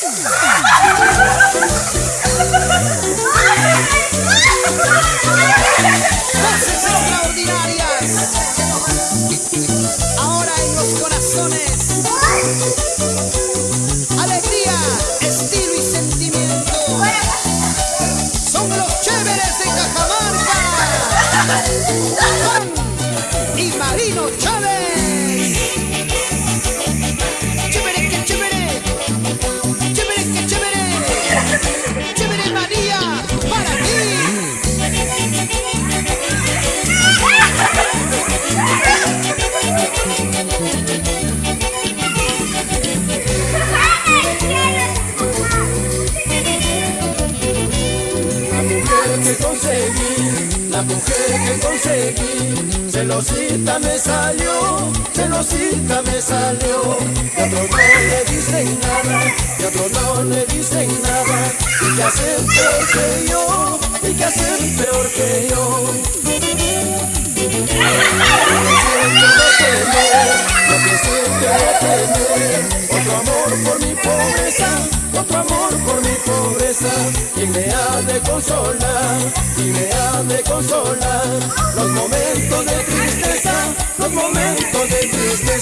Voces extraordinarias. Ahora en los corazones. Alegría, estilo y sentimiento. Son los chéveres de Cajamarca. Juan y Marino Chávez. Mujer que conseguí, la mujer que conseguí, celosita me salió, celosita me salió. De otro no le dicen nada, de otro no le dicen nada, y que hacen peor que yo, y que hacen peor que yo. Lo que siento no tener, otro amor por mi y me ha de consolar, y me ha de consolar los momentos de tristeza, los momentos de tristeza.